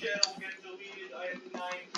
channel get deleted. I have nine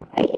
Thank.